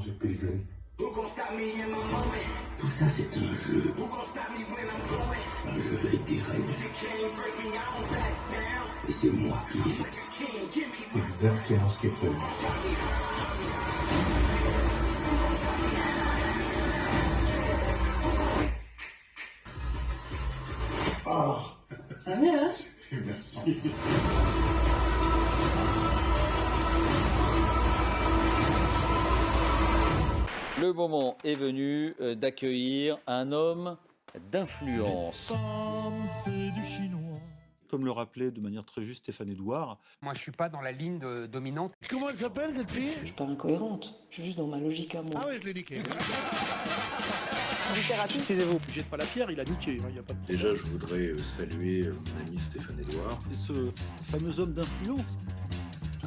j'ai pégré. Tout ça, c'est un jeu. Un jeu avec des règles. Et c'est moi qui les fixe. C'est exactement ce qui est prévu. Oh, Ça va, hein? Merci. Le moment est venu euh, d'accueillir un homme d'influence. Comme le rappelait de manière très juste Stéphane Edouard, Moi, je suis pas dans la ligne de- dominante. Comment elle s'appelle cette fille? Je suis pas incohérente. Je suis juste dans ma logique à moi. Ah ouais, je l'ai niqué. taisez-vous, jette pas la pierre, il a niqué. hein, il y a pas de... Déjà, je voudrais euh, saluer euh, mon ami Stéphane Edouard. Et ce fameux homme d'influence,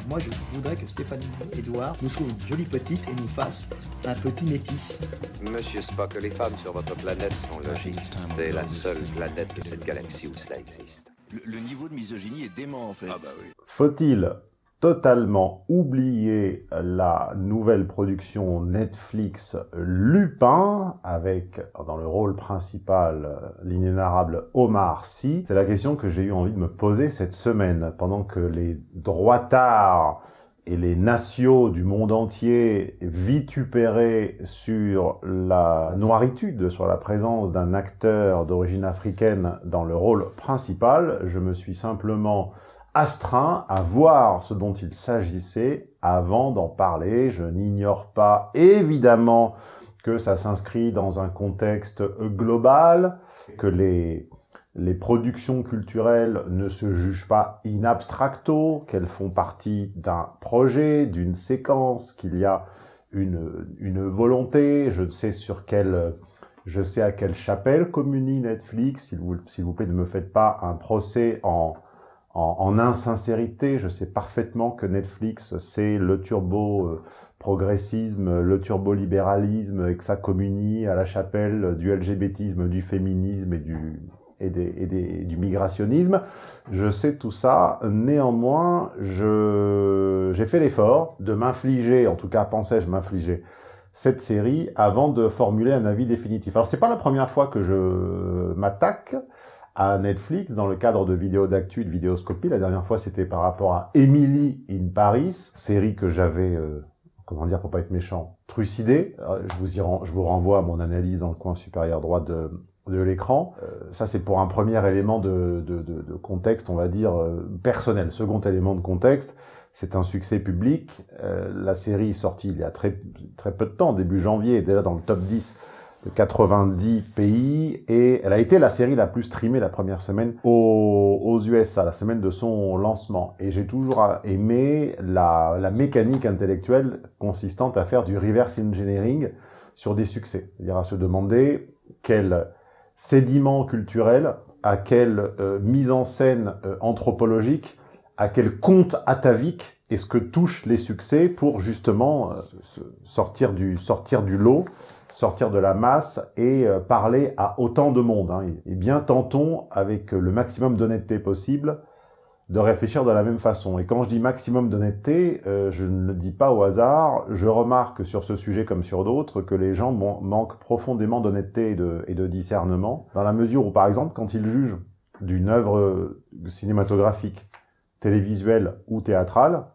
Moi, je voudrais que Stéphanie Edouard nous trouve une jolie petite et nous fasse un petit métis. Monsieur Spock, les femmes sur votre planète sont logiques. C'est la seule planète de cette galaxie où cela existe. Le, niveau de misogynie est dément, en fait. Ah bah oui. Faut-il totalement oublier la nouvelle production Netflix Lupin avec dans le rôle principal l'inénarrable Omar Sy. C'est la question que j'ai eu envie de me poser cette semaine. Pendant que les droitards et les nations du monde entier vitupéraient sur la noiritude, sur la présence d'un acteur d'origine africaine dans le rôle principal, je me suis simplement astreint à voir ce dont il s'agissait avant d'en parler. Je n'ignore pas évidemment que ça s'inscrit dans un contexte global, que les, les productions culturelles ne se jugent pas in abstracto, qu'elles font partie d'un projet, d'une séquence, qu'il y a une, une volonté, je ne sais sur quelle... Je sais à quelle chapelle communie Netflix, s'il vous, s'il vous plaît, ne me faites pas un procès en, en, en insincérité. Je sais parfaitement que Netflix, c'est le turbo-progressisme, le turbo-libéralisme, et que ça communie à la chapelle du LGBTisme, du féminisme et du, et, des, et des, du migrationnisme. Je sais tout ça. Néanmoins, j'ai fait l'effort de m'infliger, en tout cas pensais-je m'infliger, cette série avant de formuler un avis définitif. Alors, c'est pas la première fois que je m'attaque à Netflix dans le cadre de vidéos d'actu, de vidéoscopie. La dernière fois, c'était par rapport à Emily in Paris, série que j'avais, euh, comment dire pour pas être méchant, trucidée. Euh, Je vous, y je vous renvoie à mon analyse dans le coin supérieur droit de, de l'écran. Euh, ça, c'est pour un premier élément de, de, de, contexte, on va dire, euh, personnel. Second élément de contexte, c'est un succès public. Euh, la série est sortie il y a très, très peu de temps, début janvier, déjà dans le top 10 de 90 pays, et elle a été la série la plus streamée la première semaine aux, USA, la semaine de son lancement. Et j'ai toujours aimé la, la mécanique intellectuelle consistante à faire du reverse engineering sur des succès. C'est-à-dire à se demander quel sédiment culturel, à quelle euh, mise en scène euh, anthropologique, à quel compte atavique est-ce que touchent les succès pour justement euh, sortir, du, sortir du lot sortir de la masse et euh, parler à autant de monde. et bien tentons, avec le maximum d'honnêteté possible, de réfléchir de la même façon. Et quand je dis maximum d'honnêteté, euh, je ne le dis pas au hasard. Je remarque sur ce sujet comme sur d'autres que les gens man- manquent profondément d'honnêteté et de, et de discernement, dans la mesure où, par exemple, quand ils jugent d'une œuvre cinématographique, télévisuelle ou théâtrale,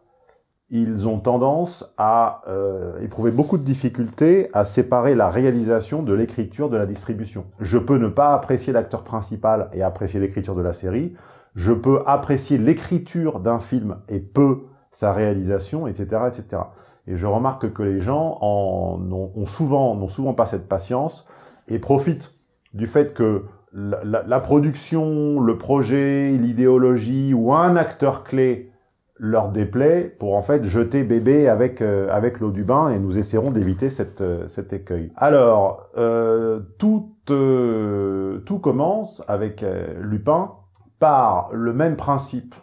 ils ont tendance à euh, éprouver beaucoup de difficultés à séparer la réalisation de l'écriture de la distribution. Je peux ne pas apprécier l'acteur principal et apprécier l'écriture de la série. Je peux apprécier l'écriture d'un film et peu sa réalisation, etc., etc. Et je remarque que les gens en ont, souvent n'ont souvent pas cette patience et profitent du fait que la production, le projet, l'idéologie ou un acteur clé leur déplaît pour en fait jeter bébé avec euh, avec l'eau du bain et nous essaierons d'éviter cette euh, cet écueil. Alors euh, tout euh, tout commence avec Lupin par le même principe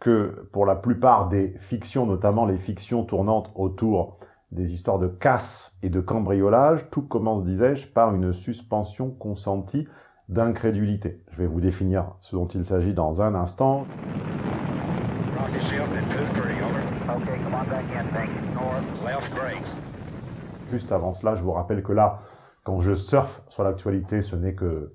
que pour la plupart des fictions, notamment les fictions tournantes autour des histoires de casse et de cambriolage. Tout commence, disais-je, par une suspension consentie d'incrédulité. Je vais vous définir ce dont il s'agit dans un instant. Juste avant cela, je vous rappelle que là, quand je surfe sur l'actualité, ce n'est que,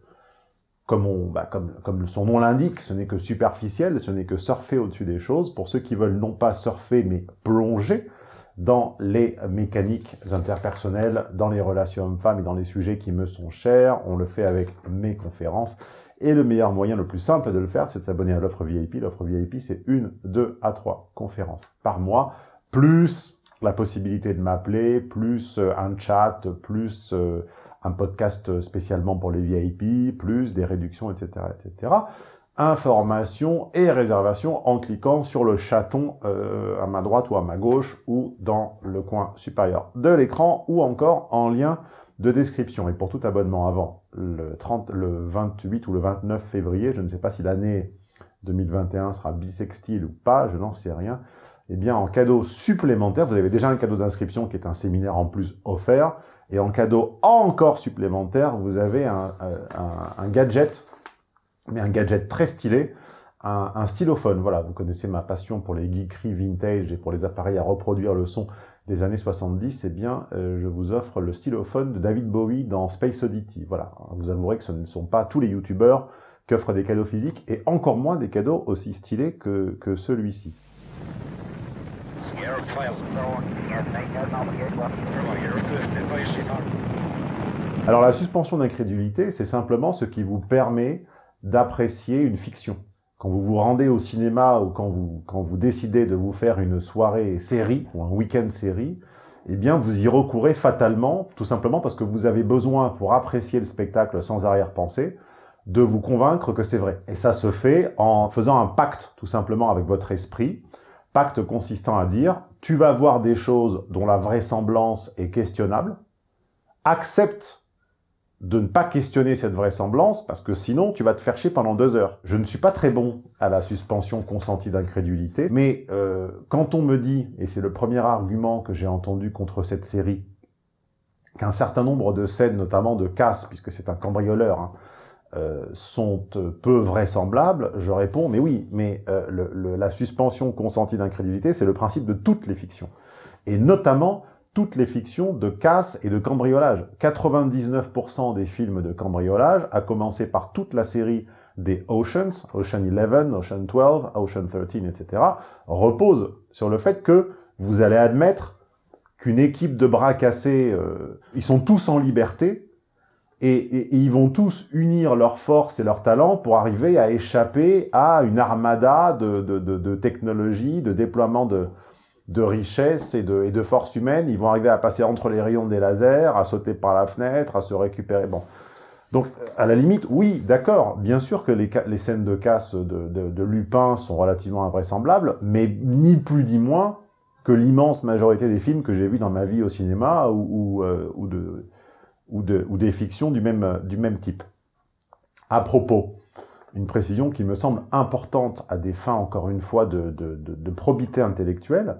bah, comme son nom l'indique, ce n'est que superficiel, ce n'est que surfer au-dessus des choses. Pour ceux qui veulent non pas surfer, mais plonger dans les mécaniques interpersonnelles, dans les relations hommes-femmes et dans les sujets qui me sont chers, on le fait avec mes conférences. Et le meilleur moyen, le plus simple de le faire, c'est de s'abonner à l'offre VIP. L'offre VIP, c'est une, deux à trois conférences par mois, plus la possibilité de m'appeler, plus euh, un chat, plus euh, un podcast spécialement pour les VIP, plus des réductions, etc., etc. Information et réservation en cliquant sur le chaton euh, à ma droite ou à ma gauche ou dans le coin supérieur de l'écran ou encore en lien de description. Et pour tout abonnement avant le, 30, le 28 ou le 29 février, je ne sais pas si l'année 2021 sera bisextile ou pas, je n'en sais rien, eh bien en cadeau supplémentaire, vous avez déjà un cadeau d'inscription qui est un séminaire en plus offert, et en cadeau encore supplémentaire, vous avez un, un gadget, mais un gadget très stylé, un, stylophone. Voilà, vous connaissez ma passion pour les geekeries vintage et pour les appareils à reproduire le son des années 70, eh bien, euh, je vous offre le stylophone de David Bowie dans Space Oddity. Voilà, vous avouerez que ce ne sont pas tous les youtubeurs qui offrent des cadeaux physiques, et encore moins des cadeaux aussi stylés que celui-ci. Alors la suspension d'incrédulité, c'est simplement ce qui vous permet d'apprécier une fiction. Quand vous vous rendez au cinéma ou quand vous, quand vous décidez de vous faire une soirée série ou un week-end série, eh bien vous y recourez fatalement, tout simplement parce que vous avez besoin, pour apprécier le spectacle sans arrière-pensée, de vous convaincre que c'est vrai. Et ça se fait en faisant un pacte, tout simplement, avec votre esprit, pacte consistant à dire « tu vas voir des choses dont la vraisemblance est questionnable, accepte de ne pas questionner cette vraisemblance, parce que sinon, tu vas te faire chier pendant deux heures. Je ne suis pas très bon à la suspension consentie d'incrédulité, mais euh, quand on me dit, et c'est le premier argument que j'ai entendu contre cette série, qu'un certain nombre de scènes, notamment de casse, puisque c'est un cambrioleur, hein, euh, sont peu vraisemblables, je réponds, mais oui, mais euh, la suspension consentie d'incrédulité, c'est le principe de toutes les fictions. Et notamment toutes les fictions de casse et de cambriolage. 99% des films de cambriolage, à commencer par toute la série des Oceans, Ocean 11, Ocean 12, Ocean 13, etc., reposent sur le fait que vous allez admettre qu'une équipe de bras cassés, euh, ils sont tous en liberté, et, et, et, ils vont tous unir leurs forces et leurs talents pour arriver à échapper à une armada de, de, de, de technologie, de déploiement de, de richesse et de, et de force humaine. Ils vont arriver à passer entre les rayons des lasers, à sauter par la fenêtre, à se récupérer. Bon. Donc, à la limite, oui, d'accord, bien sûr que les, les, scènes de casse de, de, de, Lupin sont relativement invraisemblables, mais ni plus ni moins que l'immense majorité des films que j'ai vus dans ma vie au cinéma ou, ou, euh, ou de, ou, de, ou des fictions du même, du même type. À propos, une précision qui me semble importante à des fins, encore une fois, de, de, de, de probité intellectuelle.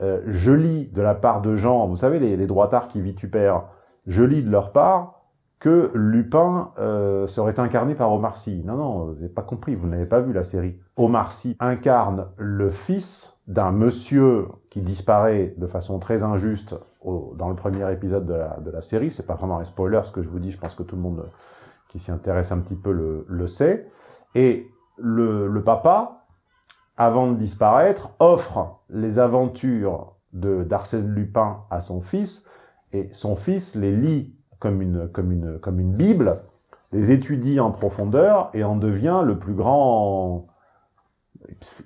Euh, je lis de la part de gens, vous savez, les, les droitards qui vitupèrent, je lis de leur part que Lupin euh, serait incarné par Omar Sy. Non, non, vous n'avez pas compris, vous n'avez pas vu la série. Omar Sy incarne le fils d'un monsieur qui disparaît de façon très injuste au, dans le premier épisode de la, de la série. C'est pas vraiment un spoiler ce que je vous dis, je pense que tout le monde qui s'y intéresse un petit peu le, le sait. Et le, le, papa, avant de disparaître, offre les aventures d'Arsène Lupin à son fils, et son fils les lit comme une, comme une, comme une Bible, les étudie en profondeur et en devient le plus grand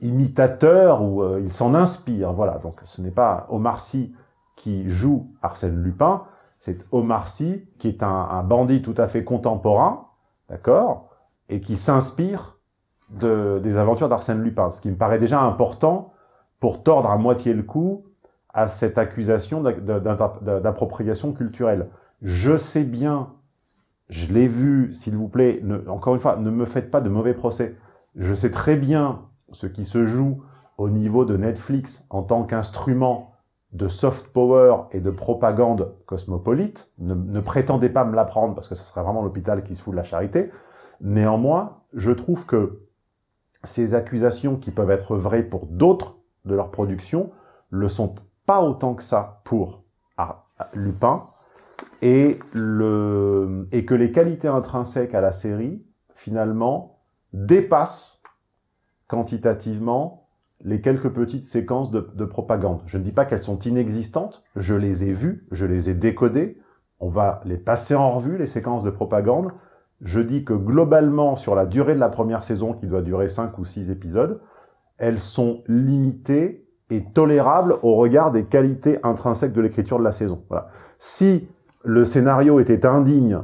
imitateur ou euh, il s'en inspire. Voilà, donc ce n'est pas Omar Sy qui joue Arsène Lupin, c'est Omar Sy qui est un, bandit tout à fait contemporain, d'accord, et qui s'inspire de, des aventures d'Arsène Lupin, ce qui me paraît déjà important pour tordre à moitié le coup à cette accusation d'appropriation culturelle. Je sais bien, je l'ai vu, s'il vous plaît, encore une fois, ne me faites pas de mauvais procès. Je sais très bien ce qui se joue au niveau de Netflix en tant qu'instrument de soft power et de propagande cosmopolite. Ne, prétendez pas me l'apprendre parce que ce serait vraiment l'hôpital qui se fout de la charité. Néanmoins, je trouve que ces accusations qui peuvent être vraies pour d'autres de leur production le sont pas autant que ça pour Lupin, et, le, et que les qualités intrinsèques à la série, finalement, dépassent quantitativement les quelques petites séquences de, de propagande. Je ne dis pas qu'elles sont inexistantes, je les ai vues, je les ai décodées, on va les passer en revue, les séquences de propagande. Je dis que globalement, sur la durée de la première saison, qui doit durer 5 ou 6 épisodes, elles sont limitées et tolérables au regard des qualités intrinsèques de l'écriture de la saison. Voilà. Si le scénario était indigne,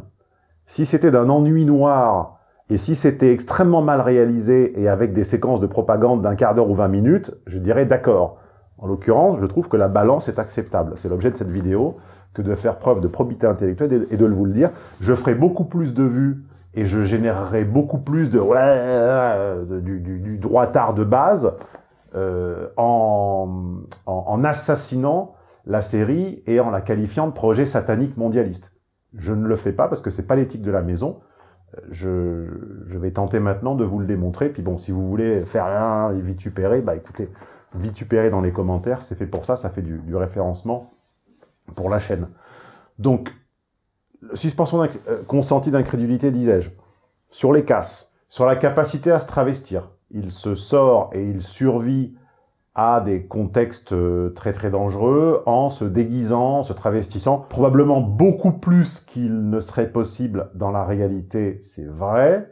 si c'était d'un ennui noir, et si c'était extrêmement mal réalisé et avec des séquences de propagande d'un quart d'heure ou 20 minutes, je dirais d'accord. En l'occurrence, je trouve que la balance est acceptable. C'est l'objet de cette vidéo que de faire preuve de probité intellectuelle et de vous le dire. Je ferai beaucoup plus de vues et je générerai beaucoup plus de ouais, du, du, du droitard de base euh, en, en, assassinant la série et en la qualifiant de projet satanique mondialiste. Je ne le fais pas parce que c'est pas l'éthique de la maison. Je, je, vais tenter maintenant de vous le démontrer. Puis bon, si vous voulez faire rien et bah écoutez, vitupérer dans les commentaires, c'est fait pour ça, ça fait du, du référencement pour la chaîne. Donc, suspension euh, consentie d'incrédulité, disais-je, sur les casses, sur la capacité à se travestir. Il se sort et il survit à des contextes euh, très très dangereux en se déguisant, se travestissant, probablement beaucoup plus qu'il ne serait possible dans la réalité, c'est vrai,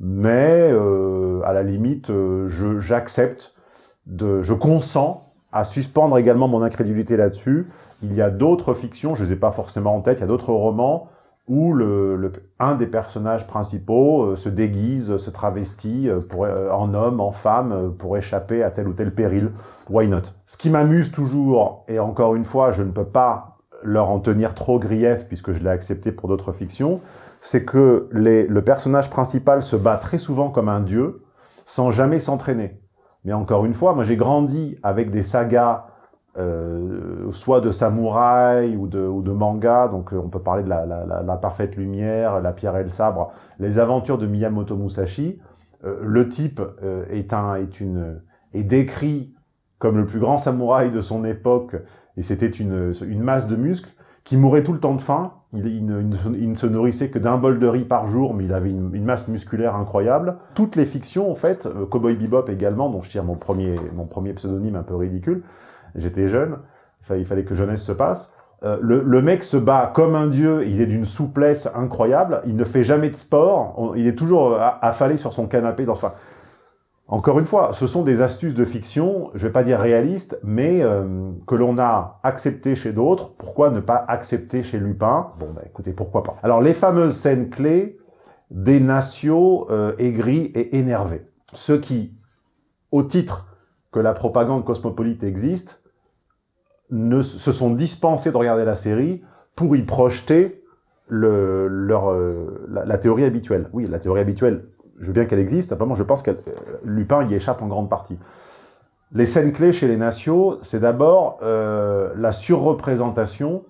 mais euh, à la limite, euh, j'accepte, je consens à suspendre également mon incrédulité là-dessus. Il y a d'autres fictions, je les ai pas forcément en tête, il y a d'autres romans où un des personnages principaux euh, se déguise, se travestit euh, euh, en homme, en femme, pour échapper à tel ou tel péril. Why not? Ce qui m'amuse toujours, et encore une fois, je ne peux pas leur en tenir trop grief, puisque je l'ai accepté pour d'autres fictions, c'est que le personnage principal se bat très souvent comme un dieu, sans jamais s'entraîner. Mais encore une fois, moi j'ai grandi avec des sagas euh, soit de samouraï ou de, ou de manga, donc euh, on peut parler de la, la, la, parfaite lumière, la pierre et le sabre, les aventures de Miyamoto Musashi. Euh, le type euh, est, un, est, une, est décrit comme le plus grand samouraï de son époque, et c'était une, une masse de muscles, qui mourait tout le temps de faim. Il, ne, se nourrissait que d'un bol de riz par jour, mais il avait une, une, masse musculaire incroyable. Toutes les fictions, en fait, Cowboy Bebop également, dont je tire mon premier, mon premier pseudonyme un peu ridicule, j'étais jeune, il fallait que jeunesse se passe. Euh, le, mec se bat comme un dieu, il est d'une souplesse incroyable, il ne fait jamais de sport, il est toujours affalé sur son canapé. Enfin, encore une fois, ce sont des astuces de fiction, je vais pas dire réalistes, mais euh, que l'on a accepté chez d'autres. Pourquoi ne pas accepter chez Lupin? Bon, bah écoutez, pourquoi pas. Alors, les fameuses scènes clés des nations euh, aigris et énervés. Ceux qui, au titre que la propagande cosmopolite existe, ne, se sont dispensés de regarder la série pour y projeter le, leur, euh, la, théorie habituelle. Oui, la théorie habituelle, je veux bien qu'elle existe, simplement je pense que euh, Lupin y échappe en grande partie. Les scènes clés chez les nations, c'est d'abord euh, la surreprésentation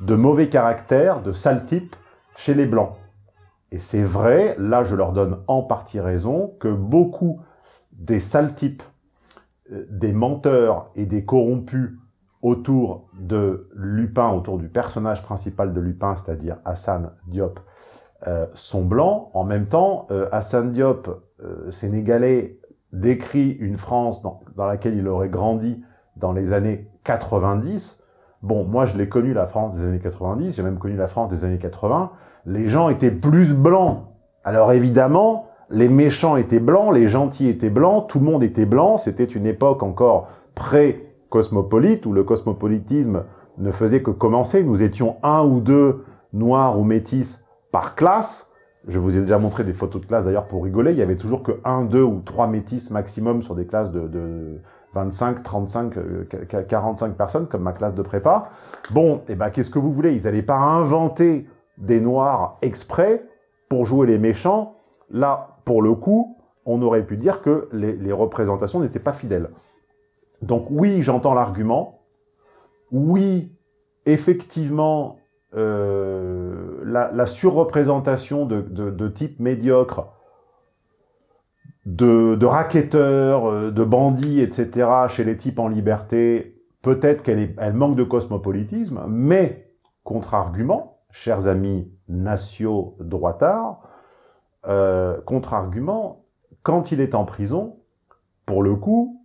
de mauvais caractères, de sales types chez les Blancs. Et c'est vrai, là je leur donne en partie raison, que beaucoup des sales types des menteurs et des corrompus autour de Lupin, autour du personnage principal de Lupin, c'est-à-dire Hassan Diop, euh, sont blancs. En même temps, euh, Hassan Diop, euh, sénégalais, décrit une France dans, dans, laquelle il aurait grandi dans les années 90. Bon, moi je l'ai connu la France des années 90, j'ai même connu la France des années 80. Les gens étaient plus blancs. Alors évidemment, les méchants étaient blancs, les gentils étaient blancs, tout le monde était blanc, c'était une époque encore pré-cosmopolite, où le cosmopolitisme ne faisait que commencer, nous étions un ou deux noirs ou métis par classe, je vous ai déjà montré des photos de classe d'ailleurs pour rigoler, il y avait toujours que un, deux ou trois métis maximum sur des classes de, de 25, 35, 45 personnes, comme ma classe de prépa. Bon, et eh ben qu'est-ce que vous voulez? Ils n'allaient pas inventer des noirs exprès pour jouer les méchants. Là, pour le coup, on aurait pu dire que les représentations n'étaient pas fidèles. Donc oui, j'entends l'argument. Oui, effectivement, euh, la, surreprésentation de, de, de, type médiocre, de, de racketteurs, euh, de bandits, etc., chez les types en liberté, peut-être qu'elle elle manque de cosmopolitisme, mais contre-argument, chers amis nationaux droitards, euh, contre-argument, quand il est en prison, pour le coup,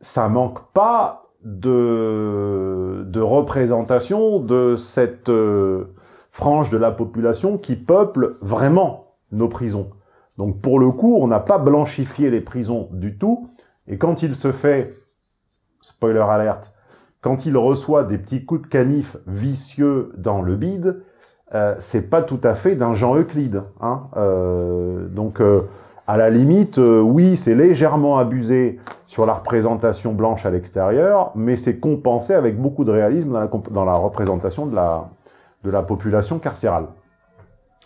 ça manque pas de, de représentation de cette euh, frange de la population qui peuple vraiment nos prisons. Donc pour le coup, on n'a pas blanchifié les prisons du tout, et quand il se fait, spoiler alerte, quand il reçoit des petits coups de canif vicieux dans le bide, euh, c'est pas tout à fait d'un Jean Euclide. Hein euh, donc, euh, à la limite, euh, oui, c'est légèrement abusé sur la représentation blanche à l'extérieur, mais c'est compensé avec beaucoup de réalisme dans la, représentation de la, population carcérale.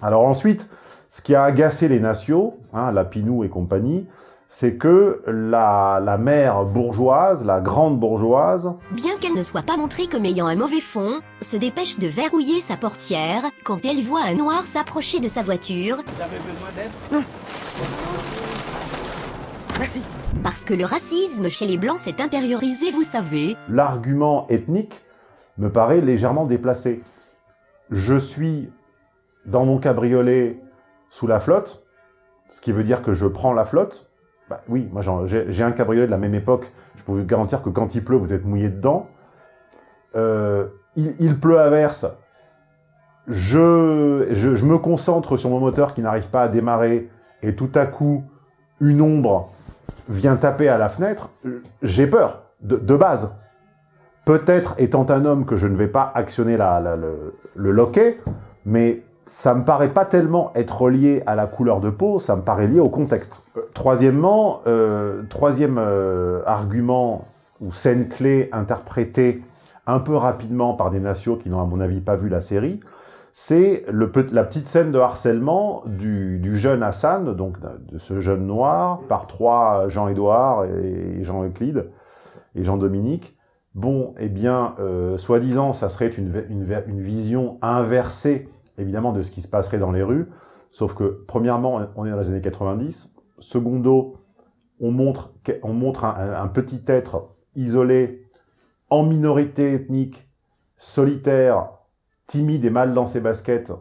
Alors ensuite, ce qui a agacé les nations, hein, Lapinou et compagnie, c'est que la, la mère bourgeoise, la grande bourgeoise, Bien qu'elle ne soit pas montrée comme ayant un mauvais fond, se dépêche de verrouiller sa portière quand elle voit un noir s'approcher de sa voiture. Vous avez besoin d'aide? Merci. Parce que le racisme chez les blancs s'est intériorisé, vous savez. l'argument ethnique me paraît légèrement déplacé. Je suis dans mon cabriolet sous la flotte, ce qui veut dire que je prends la flotte. Bah oui, moi j'ai un cabriolet de la même époque, je peux vous garantir que quand il pleut, vous êtes mouillé dedans. Euh, il, pleut à verse, je, je, me concentre sur mon moteur qui n'arrive pas à démarrer, et tout à coup, une ombre vient taper à la fenêtre, j'ai peur, de, base. Peut-être étant un homme que je ne vais pas actionner le loquet, mais ça me paraît pas tellement être lié à la couleur de peau, ça me paraît lié au contexte. Euh, troisièmement, euh, troisième euh, argument ou scène clé interprétée un peu rapidement par des nations qui n'ont à mon avis pas vu la série, c'est la petite scène de harcèlement du, du jeune Hassan, donc de ce jeune noir, par trois Jean-Édouard et Jean Euclide et Jean-Dominique. Bon, eh bien, euh, soi-disant, ça serait une, une, une vision inversée, évidemment, de ce qui se passerait dans les rues, sauf que, premièrement, on est dans les années 90, secondo, on montre, on montre un petit être isolé, en minorité ethnique, solitaire, timide et mal dans ses baskets,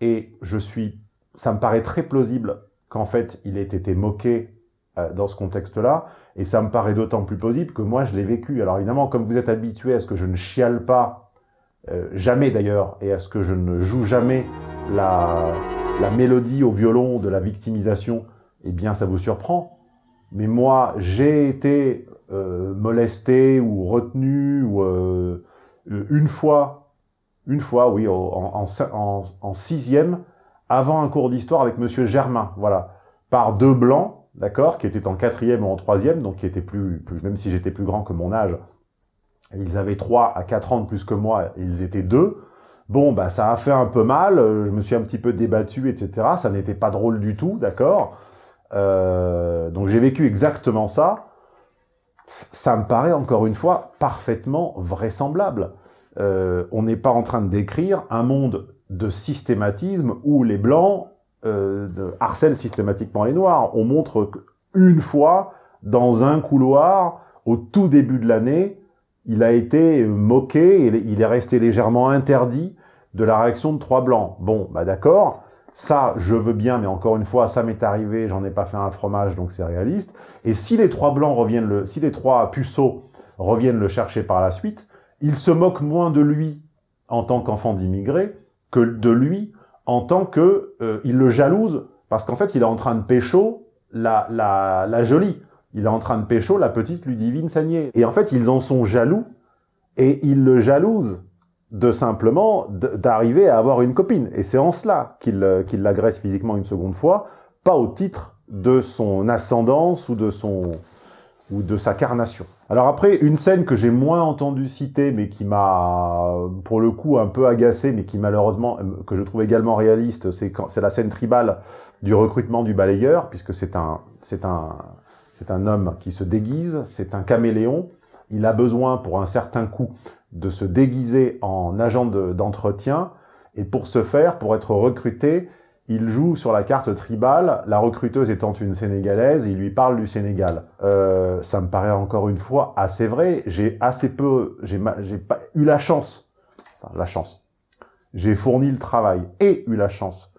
et je suis, ça me paraît très plausible qu'en fait, il ait été moqué euh, dans ce contexte-là, et ça me paraît d'autant plus plausible que moi, je l'ai vécu. Alors évidemment, comme vous êtes habitué à ce que je ne chiale pas, euh, jamais d'ailleurs, et à ce que je ne joue jamais la, la mélodie au violon de la victimisation, eh bien, ça vous surprend. Mais moi, j'ai été euh, molesté ou retenu ou euh, une fois, une fois, oui, en, en- en sixième, avant un cours d'histoire avec Monsieur Germain, voilà, par deux blancs, d'accord, qui étaient en quatrième ou en troisième, donc qui étaient plus, plus même si j'étais plus grand que mon âge, ils avaient 3 à 4 ans de plus que moi, ils étaient deux. Bon, bah ça a fait un peu mal, euh, je me suis un petit peu débattu, etc. Ça n'était pas drôle du tout, d'accord? Euh, Donc j'ai vécu exactement ça. Ça me paraît, encore une fois, parfaitement vraisemblable. Euh, on n'est pas en train de décrire un monde de systématisme où les Blancs harcèlent systématiquement les Noirs. On montre une fois, dans un couloir, au tout début de l'année, il a été moqué, et il est resté légèrement interdit de la réaction de trois blancs. Bon, bah d'accord, ça je veux bien, mais encore une fois, ça m'est arrivé, j'en ai pas fait un fromage, donc c'est réaliste. Et si les trois blancs reviennent le, si les trois puceaux reviennent le chercher par la suite, il se moque moins de lui en tant qu'enfant d'immigré que de lui en tant que euh, le jalouse parce qu'en fait il est en train de pécho la, la, la jolie. Il est en train de pécho la petite Ludivine Sagné. Et en fait, ils en sont jaloux et ils le jalousent de simplement d'arriver à avoir une copine. Et c'est en cela qu'il euh, qu'il l'agresse physiquement une seconde fois, pas au titre de son ascendance ou de son ou de sa carnation. Alors après, une scène que j'ai moins entendu citer, mais qui m'a, pour le coup, un peu agacé, mais qui malheureusement, euh, que je trouve également réaliste, c'est la scène tribale du recrutement du balayeur, puisque c'est un, c'est un, c'est un homme qui se déguise, c'est un caméléon. Il a besoin, pour un certain coût, de se déguiser en agent de- d'entretien. et pour ce faire, pour être recruté, il joue sur la carte tribale, la recruteuse étant une Sénégalaise, il lui parle du Sénégal. Euh, ça me paraît encore une fois assez vrai. J'ai assez peu, j'ai pas eu la chance, enfin, la chance. j'ai fourni le travail et eu la chance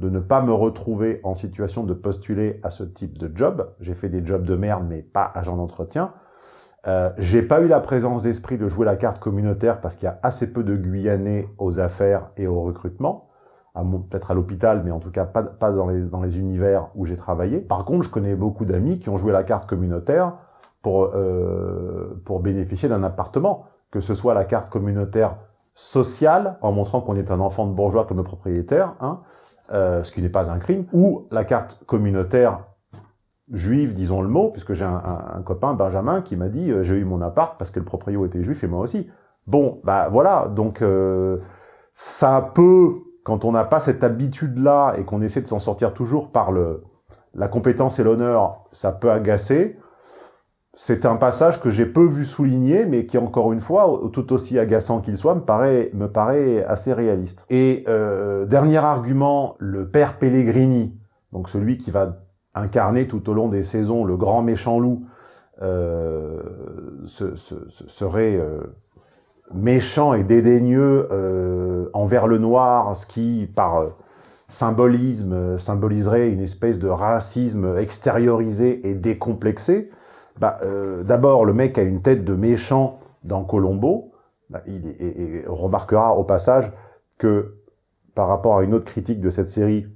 de ne pas me retrouver en situation de postuler à ce type de job. J'ai fait des jobs de merde, mais pas agent d'entretien. Euh, j'ai pas eu la présence d'esprit de jouer la carte communautaire parce qu'il y a assez peu de Guyanais aux affaires et au recrutement. Peut-être à l'hôpital, mais en tout cas pas, pas dans, les, dans les univers où j'ai travaillé. Par contre, je connais beaucoup d'amis qui ont joué la carte communautaire pour, euh, pour bénéficier d'un appartement. Que ce soit la carte communautaire sociale, en montrant qu'on est un enfant de bourgeois comme le propriétaire, hein, euh, ce qui n'est pas un crime, ou la carte communautaire juive, disons le mot, puisque j'ai un, copain, Benjamin, qui m'a dit euh, j'ai eu mon appart parce que le propriétaire était juif et moi aussi. Bon, bah voilà, donc euh, ça peut, quand on n'a pas cette habitude-là et qu'on essaie de s'en sortir toujours par le, la compétence et l'honneur, ça peut agacer. C'est un passage que j'ai peu vu souligner, mais qui, encore une fois, tout aussi agaçant qu'il soit, me paraît, assez réaliste. Et euh, dernier argument, le père Pellegrini, donc celui qui va incarner tout au long des saisons le grand méchant loup, euh, serait euh, méchant et dédaigneux envers le noir, ce qui, par symbolisme, symboliserait une espèce de racisme extériorisé et décomplexé. Bah, euh, D'abord, le mec a une tête de méchant dans Colombo. Bah, il remarquera au passage que par rapport à une autre critique de cette série,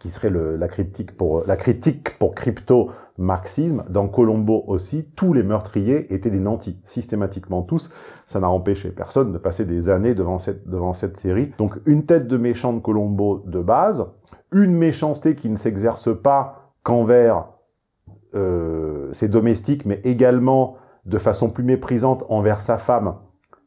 qui serait la, critique pour, la critique pour crypto-marxisme, dans Colombo aussi, tous les meurtriers étaient des nantis, systématiquement tous. Ça n'a empêché personne de passer des années devant cette, devant cette série. Donc une tête de méchant de Colombo de base, une méchanceté qui ne s'exerce pas qu'envers euh, ses domestiques, mais également de façon plus méprisante envers sa femme,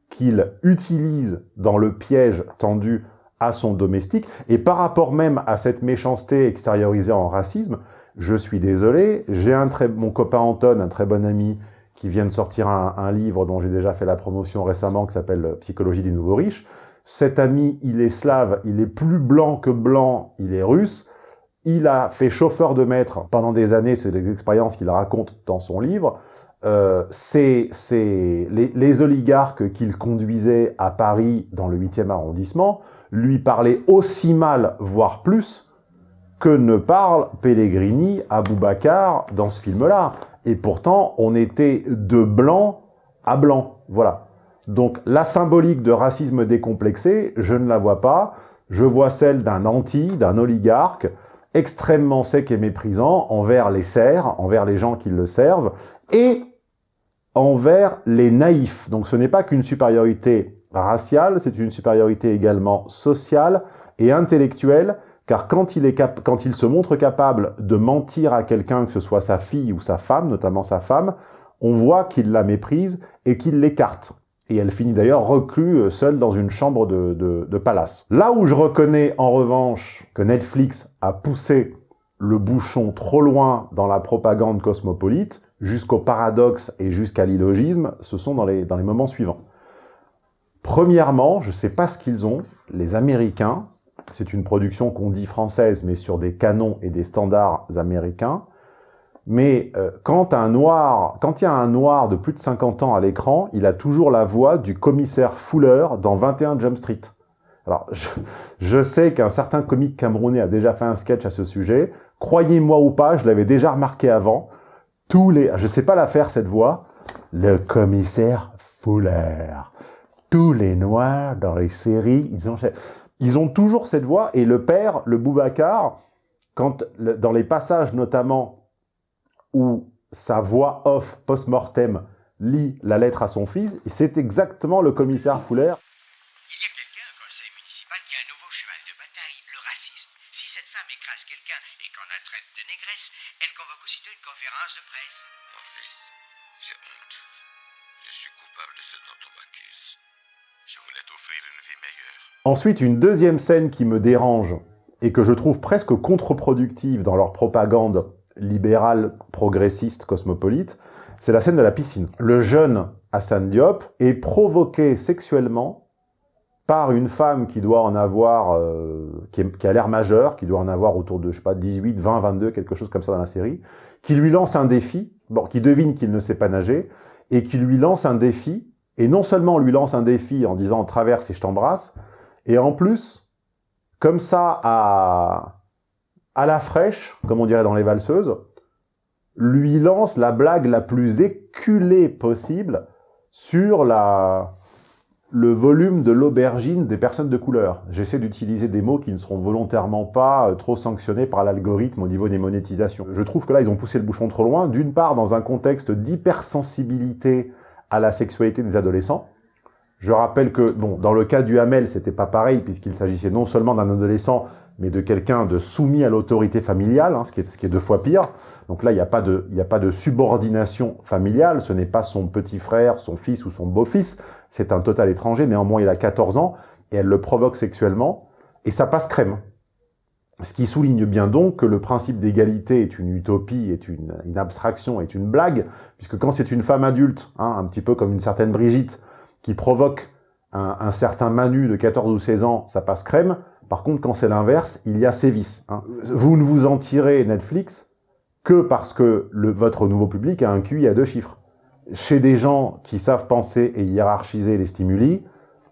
qu'il utilise dans le piège tendu à son domestique. Et par rapport même à cette méchanceté extériorisée en racisme, je suis désolé, j'ai un très mon copain Anton, un très bon ami, qui vient de sortir un, un livre dont j'ai déjà fait la promotion récemment, qui s'appelle Psychologie des nouveaux riches. Cet ami, il est slave, il est plus blanc que blanc, il est russe. Il a fait chauffeur de maître pendant des années, c'est des expériences qu'il raconte dans son livre. Euh, c'est les, oligarques qu'il conduisait à Paris dans le 8e arrondissement, lui parlait aussi mal, voire plus, que ne parle Pellegrini à Boubacar dans ce film-là. Et pourtant, on était de blanc à blanc. Voilà. Donc la symbolique de racisme décomplexé, je ne la vois pas. Je vois celle d'un anti, d'un oligarque, extrêmement sec et méprisant envers les serfs, envers les gens qui le servent, et envers les naïfs. Donc ce n'est pas qu'une supériorité raciale, c'est une supériorité également sociale et intellectuelle, car quand il, se montre capable de mentir à quelqu'un, que ce soit sa fille ou sa femme, notamment sa femme, on voit qu'il la méprise et qu'il l'écarte. Et elle finit d'ailleurs reclue seule dans une chambre de, de, de palace. Là où je reconnais en revanche que Netflix a poussé le bouchon trop loin dans la propagande cosmopolite, jusqu'au paradoxe et jusqu'à l'illogisme, ce sont dans les, dans les moments suivants. Premièrement, je ne sais pas ce qu'ils ont, les Américains, c'est une production qu'on dit française, mais sur des canons et des standards américains, mais euh, quand un noir, quand il y a un noir de plus de 50 ans à l'écran, il a toujours la voix du commissaire Fuller dans 21 Jump Street. Alors, je, je sais qu'un certain comique camerounais a déjà fait un sketch à ce sujet. Croyez-moi ou pas, je l'avais déjà remarqué avant. Tous les, je sais pas la faire cette voix. Le commissaire Fuller tous les noirs dans les séries, ils ont, ils ont toujours cette voix. Et le père, le Boubacar, quand, dans les passages notamment où sa voix off post-mortem lit la lettre à son fils, c'est exactement le commissaire Fuller. Il y a quelqu'un au conseil municipal qui a un nouveau cheval de bataille, le racisme. Si cette femme écrase quelqu'un et qu'on la traite de négresse, elle convoque aussitôt une conférence de presse. Mon fils, j'ai honte. Je suis coupable de ce dont on m'accuse. Je voulais t'offrir une vie meilleure. Ensuite, une deuxième scène qui me dérange et que je trouve presque contre-productive dans leur propagande libérale, progressiste, cosmopolite, c'est la scène de la piscine. Le jeune Hassan Diop est provoqué sexuellement par une femme qui doit en avoir, euh, qui, a l'air majeure, qui doit en avoir autour de, je sais pas, 18, 20, 22, quelque chose comme ça dans la série, qui lui lance un défi, bon, qui devine qu'il ne sait pas nager, et qui lui lance un défi et non seulement lui lance un défi en disant « traverse et je t'embrasse », Et en plus, comme ça, à, à la fraîche, comme on dirait dans les valseuses, lui lance la blague la plus éculée possible sur la, le volume de l'aubergine des personnes de couleur. J'essaie d'utiliser des mots qui ne seront volontairement pas euh, trop sanctionnés par l'algorithme au niveau des monétisations. Je trouve que là, ils ont poussé le bouchon trop loin, d'une part dans un contexte d'hypersensibilité à la sexualité des adolescents. Je rappelle que, bon, dans le cas du Hamel, c'était pas pareil, puisqu'il s'agissait non seulement d'un adolescent, mais de quelqu'un de soumis à l'autorité familiale, hein, ce, qui est, ce qui est deux fois pire. Donc là, il n'y a, pas de, a pas de subordination familiale, ce n'est pas son petit frère, son fils ou son beau-fils, c'est un total étranger, néanmoins il a 14 ans, et elle le provoque sexuellement, et ça passe crème. Ce qui souligne bien donc que le principe d'égalité est une utopie, est une, une, abstraction, est une blague, puisque quand c'est une femme adulte, hein, un petit peu comme une certaine Brigitte, qui provoque un, un, certain Manu de 14 ou 16 ans, ça passe crème. Par contre, quand c'est l'inverse, il y a sévice. Hein. Vous ne vous en tirez, Netflix, que parce que votre nouveau public a un QI à deux chiffres. Chez des gens qui savent penser et hiérarchiser les stimuli,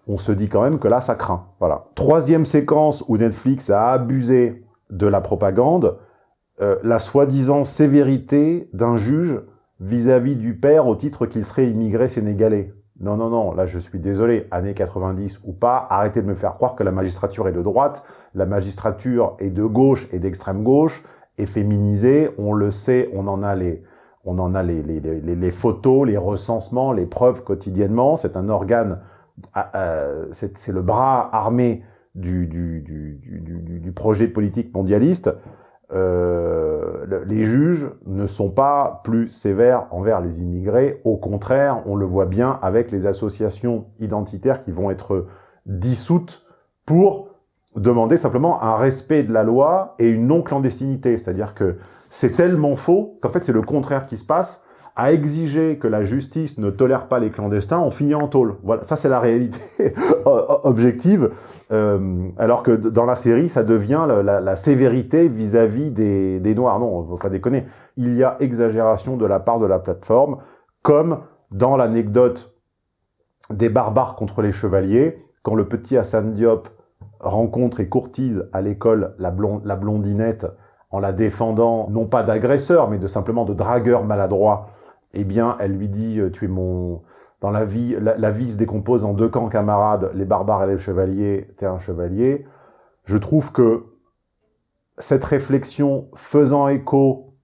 on se dit quand même que là, ça craint. Voilà. Troisième séquence où Netflix a abusé de la propagande, euh, la soi-disant sévérité d'un juge vis-à-vis -vis du père au titre qu'il serait immigré sénégalais. Non, non, non, là je suis désolé, années 90 ou pas, arrêtez de me faire croire que la magistrature est de droite, la magistrature est de gauche et d'extrême gauche, est féminisée, on le sait, on en a les, on en a les, photos, les recensements, les preuves quotidiennement, c'est un organe, euh, c'est le bras armé du, du projet politique mondialiste, euh, les juges ne sont pas plus sévères envers les immigrés. Au contraire, on le voit bien avec les associations identitaires qui vont être dissoutes pour demander simplement un respect de la loi et une non-clandestinité. C'est-à-dire que c'est tellement faux qu'en fait c'est le contraire qui se passe à exiger que la justice ne tolère pas les clandestins, on finit en tôle. Voilà, ça c'est la réalité objective. Euh, alors que dans la série, ça devient la, sévérité vis-à-vis -vis des, des, Noirs. Non, on ne faut pas déconner. Il y a exagération de la part de la plateforme, comme dans l'anecdote des barbares contre les chevaliers, quand le petit Hassan Diop rencontre et courtise à l'école la, la blondinette en la défendant, non pas d'agresseur, mais de simplement de dragueur maladroit, eh bien, elle lui dit, euh, tu es mon... Dans la vie, la, vie se décompose en deux camps camarades, les barbares et les chevaliers, t'es un chevalier. Je trouve que cette réflexion faisant écho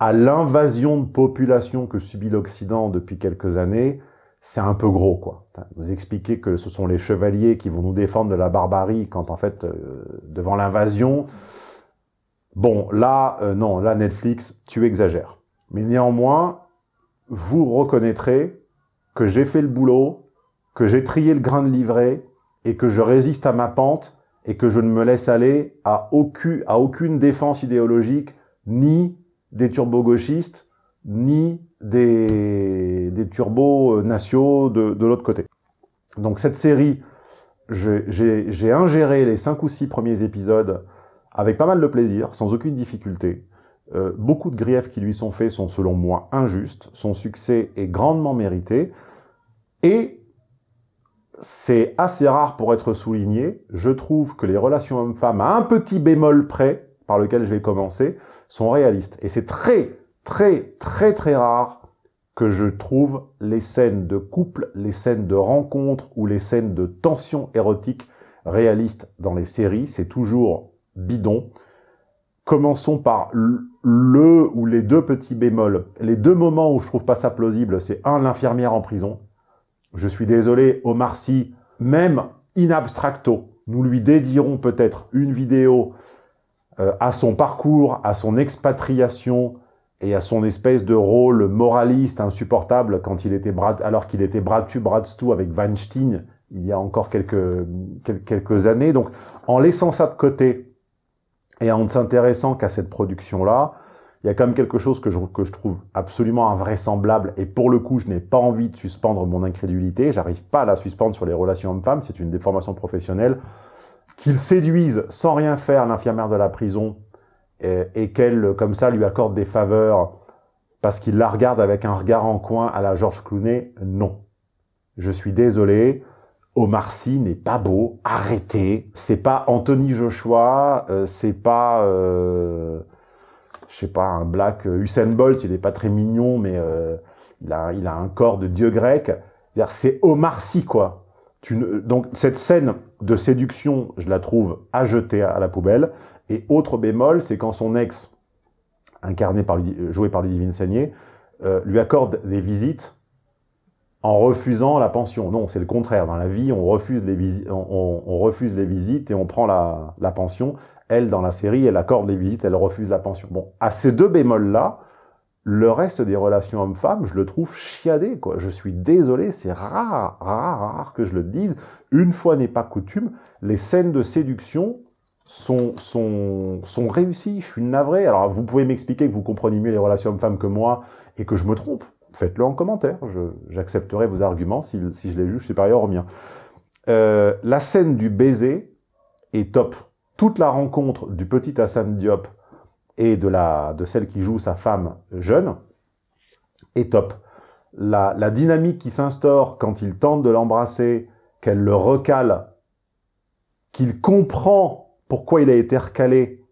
à l'invasion de population que subit l'Occident depuis quelques années, c'est un peu gros, quoi. Nous expliquer que ce sont les chevaliers qui vont nous défendre de la barbarie quand, en fait, euh, devant l'invasion... Bon, là, euh, non, là, Netflix, tu exagères. Mais néanmoins, vous reconnaîtrez que j'ai fait le boulot, que j'ai trié le grain de livret et que je résiste à ma pente et que je ne me laisse aller à aucune, défense idéologique, ni des turbo-gauchistes, ni des, des turbos-nationaux de, de l'autre côté. Donc cette série, j'ai ingéré les cinq ou six premiers épisodes avec pas mal de plaisir, sans aucune difficulté. Euh, beaucoup de griefs qui lui sont faits sont selon moi injustes, son succès est grandement mérité, et c'est assez rare pour être souligné, je trouve que les relations hommes-femmes, à un petit bémol près, par lequel je vais commencer, sont réalistes. Et c'est très, très, très, très rare que je trouve les scènes de couple, les scènes de rencontre ou les scènes de tension érotique réalistes dans les séries. C'est toujours bidon. Commençons par le ou les deux petits bémols. Les deux moments où je trouve pas ça plausible, c'est un, l'infirmière en prison. Je suis désolé, Omar Sy, même in abstracto, nous lui dédierons peut-être une vidéo euh, à son parcours, à son expatriation et à son espèce de rôle moraliste insupportable quand il était bras, alors qu'il était dessous avec Weinstein il y a encore quelques, quelques années. Donc, en laissant ça de côté, et en ne s'intéressant qu'à cette production-là, il y a quand même quelque chose que je, que je trouve absolument invraisemblable, et pour le coup, je n'ai pas envie de suspendre mon incrédulité, j'arrive pas à la suspendre sur les relations hommes-femmes, c'est une déformation professionnelle, qu'il séduise sans rien faire l'infirmière de la prison, et, et qu'elle, comme ça, lui accorde des faveurs, parce qu'il la regarde avec un regard en coin à la George Clooney, non. Je suis désolé, Omar Sy n'est pas beau, arrêtez. C'est pas Anthony Joshua, euh, c'est pas, euh, je sais pas, un black Usain Bolt, il est pas très mignon, mais euh, il, a, il a un corps de dieu grec. C'est Omar Sy, quoi. Donc cette scène de séduction, je la trouve à jeter à la poubelle. Et autre bémol, c'est quand son ex, incarné par, joué par Ludivine euh, lui accorde des visites en refusant la pension. Non, c'est le contraire. Dans la vie, on refuse les, on, on, refuse les visites et on prend la, la, pension. Elle, dans la série, elle accorde les visites, elle refuse la pension. Bon, à ces deux bémols-là, le reste des relations hommes-femmes, je le trouve chiadé, quoi. Je suis désolé, c'est rare, rare, rare que je le dise. Une fois n'est pas coutume, les scènes de séduction sont, sont, sont réussies. Je suis navré. Alors, vous pouvez m'expliquer que vous comprenez mieux les relations hommes-femmes que moi et que je me trompe faites-le en commentaire. J'accepterai vos arguments si, si, je les juge supérieurs aux miens. Euh, la scène du baiser est top. Toute la rencontre du petit Hassan Diop et de, la, de celle qui joue sa femme jeune est top. La, la dynamique qui s'instaure quand il tente de l'embrasser, qu'elle le recale, qu'il comprend pourquoi il a été recalé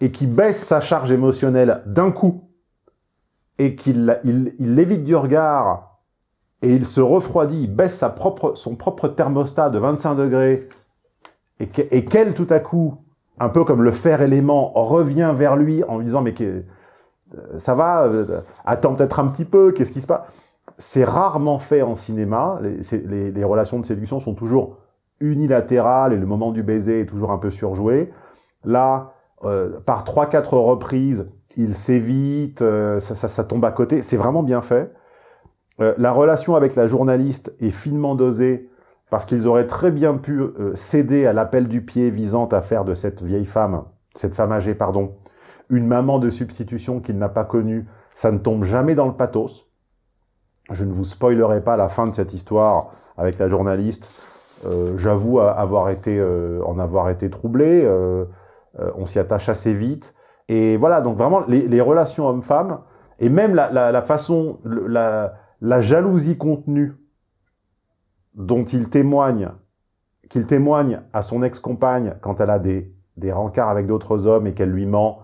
et qui baisse sa charge émotionnelle d'un coup et qu'il il, il l'évite du regard et il se refroidit, baisse sa propre, son propre thermostat de 25 degrés et qu'elle, tout à coup, un peu comme le fer élément, revient vers lui en lui disant « mais que, ça va, euh, attends peut-être un petit peu, qu'est-ce qui se passe ?» C'est rarement fait en cinéma, les, les, les, relations de séduction sont toujours unilatérales et le moment du baiser est toujours un peu surjoué. Là, euh, par trois quatre reprises, il s'évite, euh, ça, tombe à côté. C'est vraiment bien fait. Euh, la relation avec la journaliste est finement dosée parce qu'ils auraient très bien pu euh, céder à l'appel du pied visant à faire de cette vieille femme, cette femme âgée, pardon, une maman de substitution qu'il n'a pas connue. Ça ne tombe jamais dans le pathos. Je ne vous spoilerai pas la fin de cette histoire avec la journaliste. J'avoue avoir été, en avoir été troublé. on s'y attache assez vite. Et voilà, donc vraiment, les, les relations hommes-femmes, et même la, la, la façon, la, la, jalousie contenue dont il témoigne, qu'il témoigne à son ex-compagne quand elle a des, des rencarts avec d'autres hommes et qu'elle lui ment,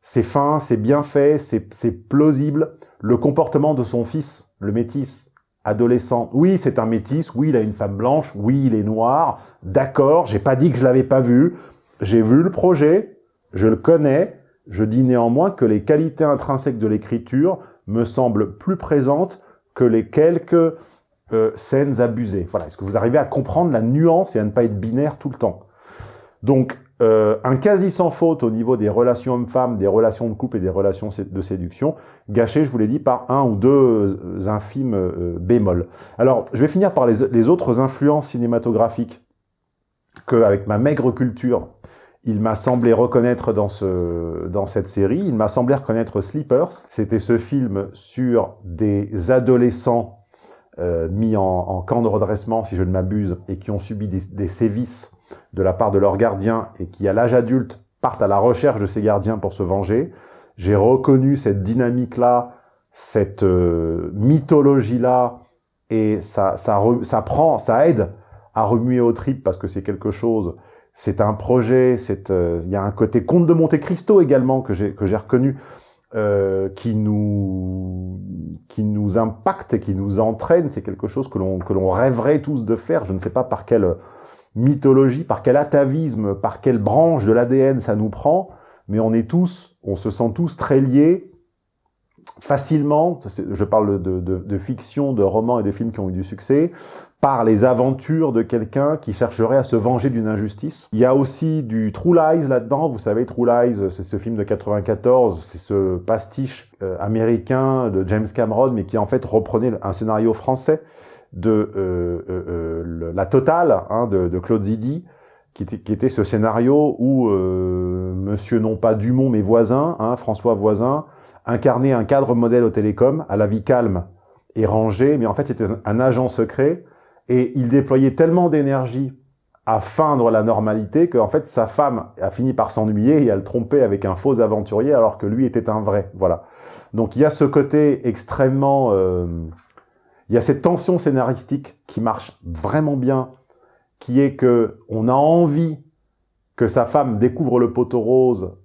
c'est fin, c'est bien fait, c'est plausible. Le comportement de son fils, le métis, adolescent, oui, c'est un métis, oui, il a une femme blanche, oui, il est noir, d'accord, j'ai pas dit que je l'avais pas vu, j'ai vu le projet, je le connais, je dis néanmoins que les qualités intrinsèques de l'écriture me semblent plus présentes que les quelques euh, scènes abusées. Voilà, est-ce que vous arrivez à comprendre la nuance et à ne pas être binaire tout le temps? Donc, euh, un quasi sans faute au niveau des relations hommes-femmes, des relations de couple et des relations de séduction, gâché, je vous l'ai dit, par un ou deux euh, infimes euh, bémols. Alors, je vais finir par les, les autres influences cinématographiques que, avec ma maigre culture, il m'a semblé reconnaître dans, ce, dans cette série, il m'a semblé reconnaître Sleepers. C'était ce film sur des adolescents euh, mis en, camp de redressement, si je ne m'abuse, et qui ont subi des, sévices de la part de leurs gardiens et qui, à l'âge adulte, partent à la recherche de ces gardiens pour se venger. J'ai reconnu cette dynamique-là, cette euh, mythologie-là, et ça, ça, ça prend, ça aide à remuer aux tripes parce que c'est quelque chose c'est un projet, euh, il y a un côté conte de Monte Cristo également que j'ai que j'ai reconnu euh, qui nous qui nous impacte et qui nous entraîne. C'est quelque chose que l'on que l'on rêverait tous de faire. Je ne sais pas par quelle mythologie, par quel atavisme, par quelle branche de l'ADN ça nous prend, mais on est tous, on se sent tous très liés facilement, je parle de, de, de, fiction, de romans et de films qui ont eu du succès, par les aventures de quelqu'un qui chercherait à se venger d'une injustice. Il y a aussi du True Lies là-dedans, vous savez, True Lies, c'est ce film de 94, c'est ce pastiche euh, américain de James Cameron, mais qui en fait reprenait un scénario français de euh, euh, euh La Totale, hein, de, de, Claude Zidi, qui était, qui était, ce scénario où euh, Monsieur non pas Dumont mais Voisin, hein, François Voisin, incarnait un cadre modèle au télécom, à la vie calme et rangée, mais en fait c'était un agent secret et il déployait tellement d'énergie à feindre la normalité qu'en fait sa femme a fini par s'ennuyer et à le tromper avec un faux aventurier alors que lui était un vrai. Voilà. Donc il y a ce côté extrêmement... Euh, Il y a cette tension scénaristique qui marche vraiment bien, qui est que on a envie que sa femme découvre le poteau rose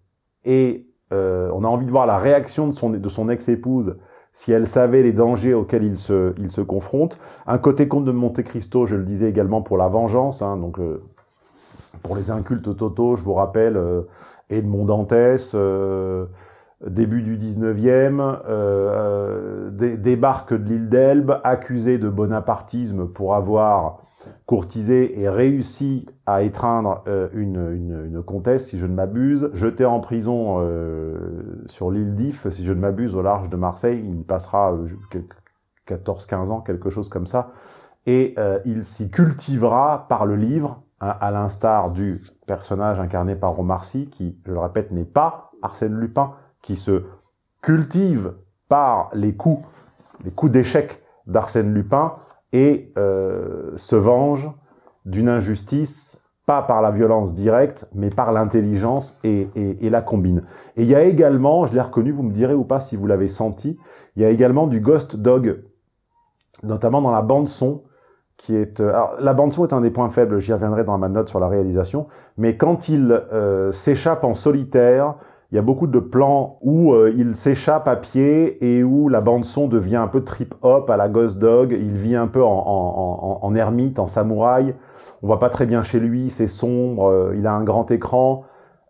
et euh, on a envie de voir la réaction de son ex-épouse si elle savait les dangers auxquels il se, il se confronte. Un côté conte de Monte Cristo, je le disais également pour la vengeance, hein, donc euh, pour les incultes totaux, je vous rappelle, euh, Edmond Dantès, euh, début du 19e, euh, euh, dé débarque de l'île d'Elbe, accusé de bonapartisme pour avoir courtisé et réussi à étreindre euh, une, comtesse, si je ne m'abuse, jeté en prison euh, sur l'île d'If, si je ne m'abuse, au large de Marseille, il passera euh, 14-15 ans, quelque chose comme ça, et euh, il s'y cultivera par le livre, hein, à l'instar du personnage incarné par Omar qui, je le répète, n'est pas Arsène Lupin, qui se cultive par les coups, les coups d'échec d'Arsène Lupin, et euh, se venge d'une injustice, pas par la violence directe, mais par l'intelligence et, et, la combine. Et il y a également, je l'ai reconnu, vous me direz ou pas si vous l'avez senti, il y a également du Ghost Dog, notamment dans la bande son, qui est... Euh, alors, la bande son est un des points faibles, j'y reviendrai dans ma note sur la réalisation, mais quand il euh, s'échappe en solitaire, il y a beaucoup de plans où euh, il s'échappe à pied et où la bande-son devient un peu trip-hop à la Ghost Dog. Il vit un peu en, ermite, en samouraï. On voit pas très bien chez lui, c'est sombre, euh, il a un grand écran.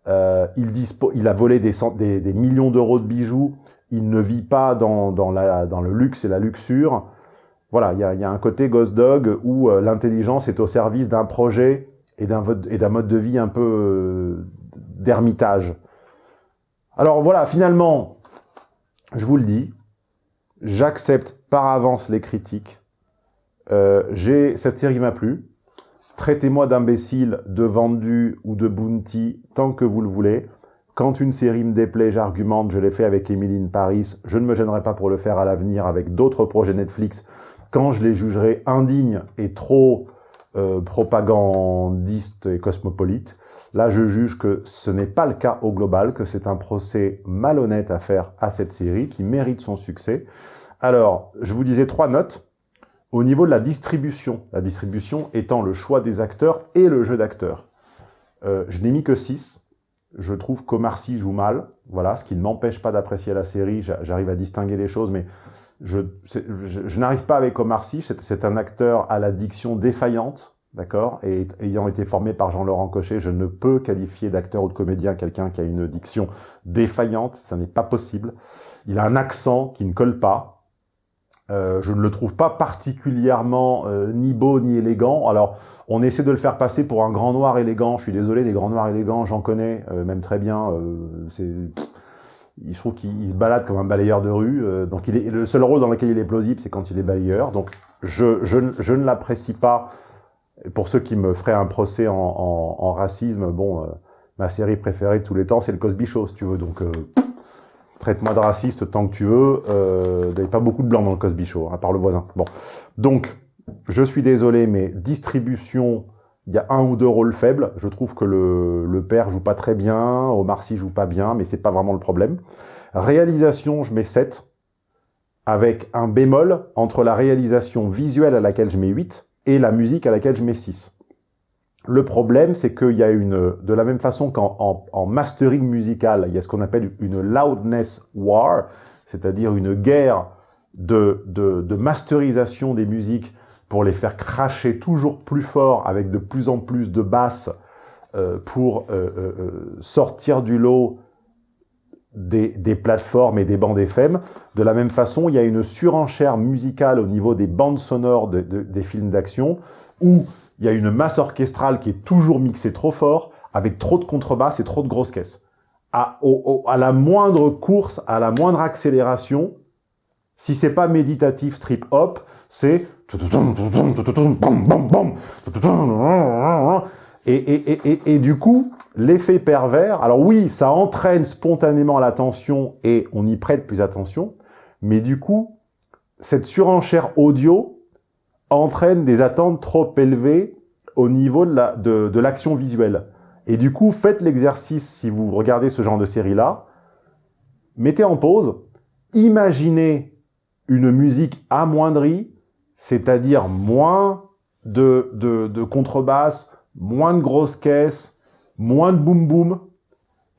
Euh, il, a volé des, millions d'euros de bijoux. Il ne vit pas dans, le luxe et la luxure. Voilà, il y a, y a un côté Ghost Dog où l'intelligence est au service d'un projet et d'un mode de vie un peu d'ermitage. Alors voilà, finalement, je vous le dis, j'accepte par avance les critiques. Euh, cette série m'a plu. Traitez-moi d'imbécile, de vendu ou de bounty tant que vous le voulez. Quand une série me déplaît, j'argumente, je l'ai fait avec Emily Paris, je ne me gênerai pas pour le faire à l'avenir avec d'autres projets Netflix quand je les jugerai indignes et trop euh, propagandistes et cosmopolites. Là, je juge que ce n'est pas le cas au global, que c'est un procès malhonnête à faire à cette série, qui mérite son succès. Alors, je vous disais trois notes. Au niveau de la distribution, la distribution étant le choix des acteurs et le jeu d'acteurs. Euh, je n'ai mis que 6. Je trouve qu'Omar Sy joue mal, voilà, ce qui ne m'empêche pas d'apprécier la série, j'arrive à distinguer les choses, mais je, je, n'arrive pas avec Omar Sy, c'est un acteur à la diction défaillante, d'accord Et ayant été formé par Jean-Laurent Cochet, je ne peux qualifier d'acteur ou de comédien quelqu'un qui a une diction défaillante, ça n'est pas possible. Il a un accent qui ne colle pas. Euh, je ne le trouve pas particulièrement euh, ni beau ni élégant. Alors, on essaie de le faire passer pour un grand noir élégant. Je suis désolé, les grands noirs élégants, j'en connais, euh, même très bien. c'est je trouve qu'il se balade comme un balayeur de rue. Euh, donc il est, le seul rôle dans lequel il est plausible, c'est quand il est balayeur. Donc je, je, je ne l'apprécie pas. Pour ceux qui me feraient un procès en, en, en racisme, bon, euh, ma série préférée de tous les temps, c'est le Cosby Show, si tu veux. Donc euh, traite-moi de raciste tant que tu veux. Euh, il n'y a pas beaucoup de blancs dans le Cosby Show, à part le voisin. Bon, donc je suis désolé, mais distribution il y a un ou deux rôles faibles. Je trouve que le, le père joue pas très bien, Omar Sy joue pas bien, mais c'est pas vraiment le problème. Réalisation, je mets 7, avec un bémol entre la réalisation visuelle à laquelle je mets 8 et la musique à laquelle je mets 6. Le problème, c'est qu'il y a une, de la même façon qu'en en, en mastering musical, il y a ce qu'on appelle une loudness war, c'est-à-dire une guerre de, de, de masterisation des musiques pour les faire cracher toujours plus fort avec de plus en plus de basses euh, pour euh, euh, sortir du lot des, des, plateformes et des bandes FM. De la même façon, il y a une surenchère musicale au niveau des bandes sonores de, de, des films d'action où il y a une masse orchestrale qui est toujours mixée trop fort avec trop de contrebasses et trop de grosses caisses. À, au, à la moindre course, à la moindre accélération, si c'est pas méditatif trip hop, c'est et, et, et, et, du coup, l'effet pervers, alors oui, ça entraîne spontanément l'attention et on y prête plus attention, mais du coup, cette surenchère audio entraîne des attentes trop élevées au niveau de l'action la, de, de visuelle. Et du coup, faites l'exercice, si vous regardez ce genre de série-là, mettez en pause, imaginez une musique amoindrie, c'est-à-dire moins de, de, de contrebasse, moins de grosses caisses, moins de boum boum,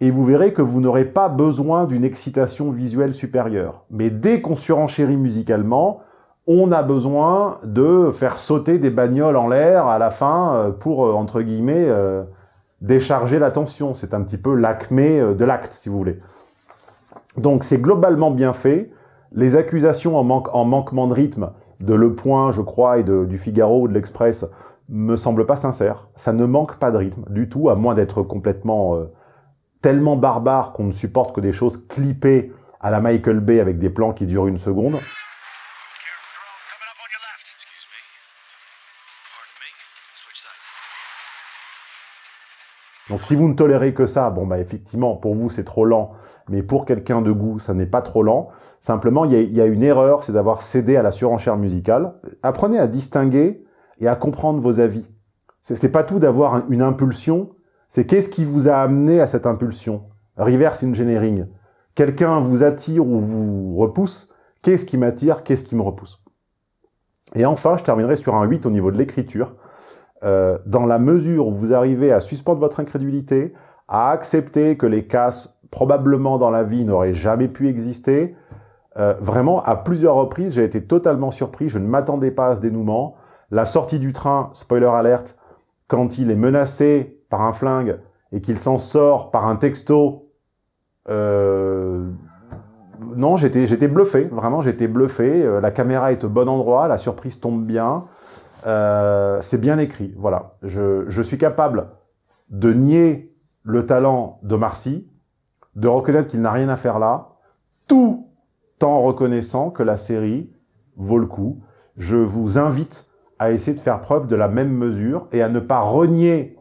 et vous verrez que vous n'aurez pas besoin d'une excitation visuelle supérieure. Mais dès qu'on surenchérit musicalement, on a besoin de faire sauter des bagnoles en l'air à la fin euh, pour, euh, entre guillemets, euh, décharger la tension. C'est un petit peu l'acmé de l'acte, si vous voulez. Donc c'est globalement bien fait. Les accusations en, manque, en manquement de rythme de Le Point, je crois, et de, du Figaro ou de l'Express me semblent pas sincères. Ça ne manque pas de rythme du tout, à moins d'être complètement tellement barbare qu'on ne supporte que des choses clippées à la Michael Bay avec des plans qui durent une seconde. Donc si vous ne tolérez que ça, bon bah effectivement, pour vous c'est trop lent, mais pour quelqu'un de goût, ça n'est pas trop lent. Simplement, il y y a une erreur, c'est d'avoir cédé à la surenchère musicale. Apprenez à distinguer et à comprendre vos avis. C'est pas tout d'avoir une impulsion, c'est qu'est-ce qui vous a amené à cette impulsion? Reverse engineering. Quelqu'un vous attire ou vous repousse. Qu'est-ce qui m'attire Qu'est-ce qui me repousse? Et enfin, je terminerai sur un 8 au niveau de l'écriture. Euh, dans la mesure où vous arrivez à suspendre votre incrédulité, à accepter que les casses, probablement dans la vie, n'auraient jamais pu exister, euh, vraiment, à plusieurs reprises, j'ai été totalement surpris, je ne m'attendais pas à ce dénouement. La sortie du train, spoiler alert, quand il est menacé par un flingue et qu'il s'en sort par un texto, euh, non, j'étais bluffé, vraiment j'étais bluffé. Euh, la caméra est au bon endroit, la surprise tombe bien. Euh, c'est bien écrit, voilà. Je, je, suis capable de nier le talent de Marcy, de reconnaître qu'il n'a rien à faire là, tout en reconnaissant que la série vaut le coup. Je vous invite à essayer de faire preuve de la même mesure et à ne pas renier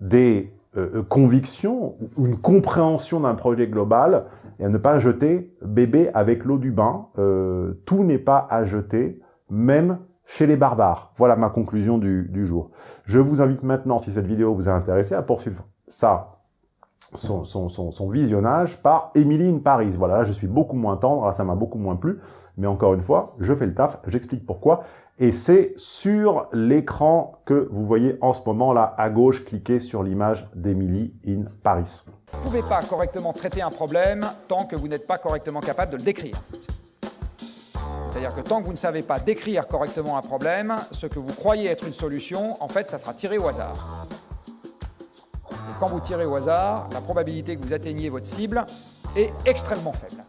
des euh, convictions ou une compréhension d'un projet global et à ne pas jeter bébé avec l'eau du bain. Euh, tout n'est pas à jeter, même chez les barbares. Voilà ma conclusion du, du, jour. Je vous invite maintenant, si cette vidéo vous a intéressé, à poursuivre ça, son, son, son, son visionnage par Emily in Paris. Voilà, là je suis beaucoup moins tendre, là ça m'a beaucoup moins plu, mais encore une fois, je fais le taf, j'explique pourquoi, et c'est sur l'écran que vous voyez en ce moment là à gauche, cliquez sur l'image d'Emily in Paris. Vous ne pouvez pas correctement traiter un problème tant que vous n'êtes pas correctement capable de le décrire. C'est-à-dire que tant que vous ne savez pas décrire correctement un problème, ce que vous croyez être une solution, en fait, ça sera tiré au hasard. Et quand vous tirez au hasard, la probabilité que vous atteigniez votre cible est extrêmement faible.